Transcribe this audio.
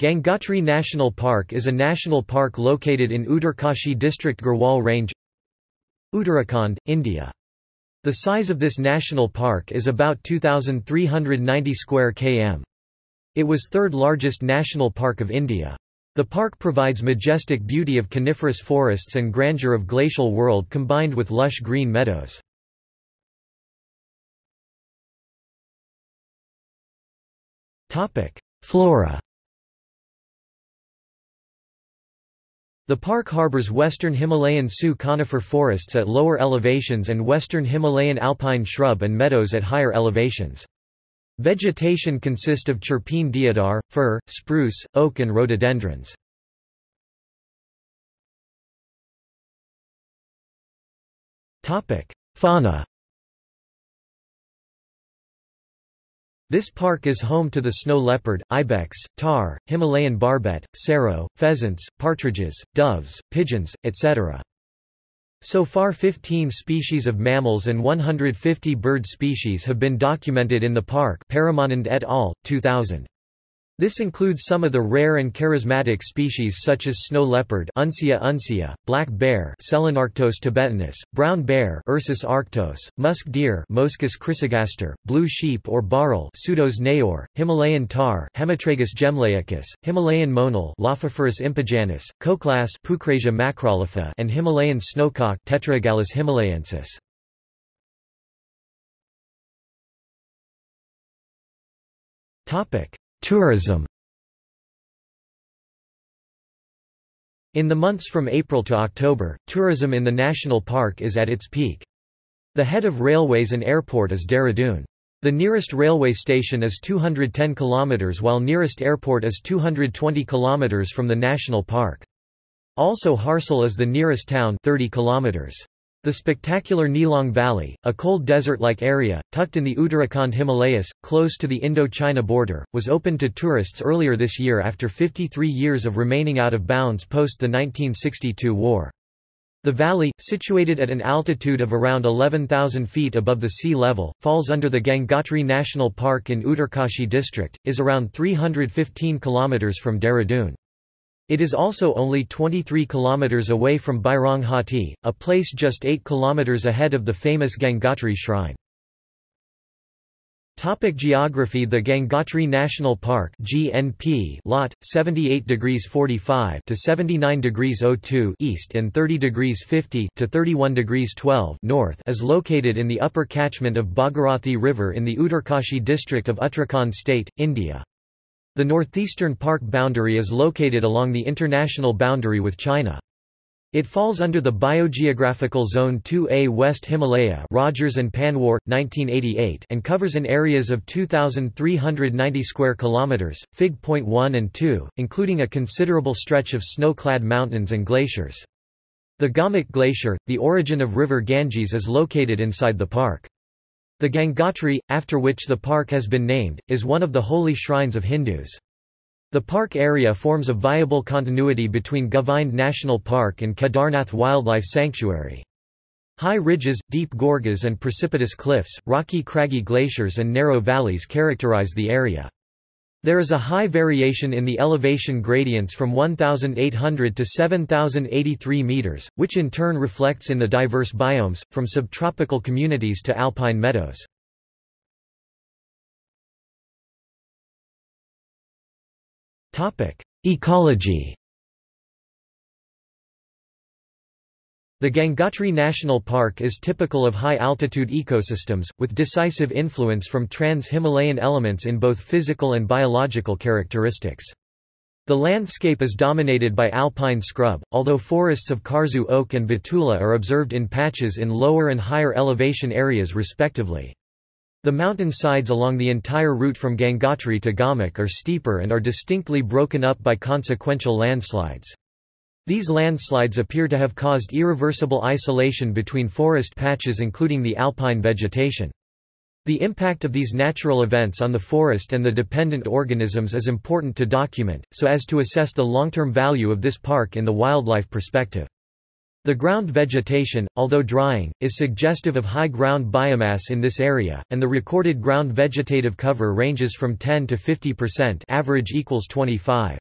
Gangotri National Park is a national park located in Uttarkashi district Garhwal Range Uttarakhand, India. The size of this national park is about 2,390 square km. It was third largest national park of India. The park provides majestic beauty of coniferous forests and grandeur of glacial world combined with lush green meadows. Flora The park harbors western Himalayan Sioux conifer forests at lower elevations and western Himalayan alpine shrub and meadows at higher elevations. Vegetation consists of chir pine deodar, fir, spruce, oak and rhododendrons. Fauna This park is home to the snow leopard, ibex, tahr, Himalayan barbet, serow, pheasants, partridges, doves, pigeons, etc. So far 15 species of mammals and 150 bird species have been documented in the park Paramanand et al., 2000. This includes some of the rare and charismatic species such as snow leopard Uncia uncia, black bear Selenarctos tibetanus, brown bear Ursus arctos, musk deer Moschus chrysogaster, blue sheep or bharal Pseudois nayaur, Himalayan tahr Hemitragus jemlahicus, Himalayan monal Lophophorus impejanus, koklas Pucrasia macrolopha and Himalayan snowcock Tetraogallus himalayensis. Topic Tourism In the months from April to October, tourism in the national park is at its peak. The head of railways and airport is Dehradun. The nearest railway station is 210 km while nearest airport is 220 km from the national park. Also Harsil is the nearest town 30 km. The spectacular Nelong Valley, a cold desert-like area, tucked in the Uttarakhand Himalayas, close to the Indo-China border, was opened to tourists earlier this year after 53 years of remaining out of bounds post the 1962 war. The valley, situated at an altitude of around 11,000 feet above the sea level, falls under the Gangotri National Park in Uttarkashi district, is around 315 km from Dehradun. It is also only 23 km away from Bhaironghati, a place just 8 km ahead of the famous Gangotri shrine. Topic geography The Gangotri National Park GNP lot 78 degrees 45 to 79 degrees 02 east and 30 degrees 50 to 31 degrees 12 north is located in the upper catchment of Bhagirathi River in the Uttarkashi district of Uttarakhand state India the northeastern park boundary is located along the international boundary with China. It falls under the Biogeographical Zone 2A West Himalaya Rogers and Panwar, 1988 and covers an areas of 2,390 square kilometers, Fig. Point 1 and 2, including a considerable stretch of snow-clad mountains and glaciers. The Gomukh Glacier, the origin of river Ganges is located inside the park. The Gangotri, after which the park has been named, is one of the holy shrines of Hindus. The park area forms a viable continuity between Govind National Park and Kedarnath Wildlife Sanctuary. High ridges, deep gorges and precipitous cliffs, rocky craggy glaciers and narrow valleys characterize the area. There is a high variation in the elevation gradients from 1,800 to 7,083 meters, which in turn reflects in the diverse biomes, from subtropical communities to alpine meadows. Ecology The Gangotri National Park is typical of high-altitude ecosystems, with decisive influence from trans-Himalayan elements in both physical and biological characteristics. The landscape is dominated by alpine scrub, although forests of Kharsu oak and Betula are observed in patches in lower and higher elevation areas respectively. The mountain sides along the entire route from Gangotri to Gomukh are steeper and are distinctly broken up by consequential landslides. These landslides appear to have caused irreversible isolation between forest patches including the alpine vegetation. The impact of these natural events on the forest and the dependent organisms is important to document, so as to assess the long-term value of this park in the wildlife perspective. The ground vegetation, although drying, is suggestive of high ground biomass in this area, and the recorded ground vegetative cover ranges from 10 to 50% average equals 25.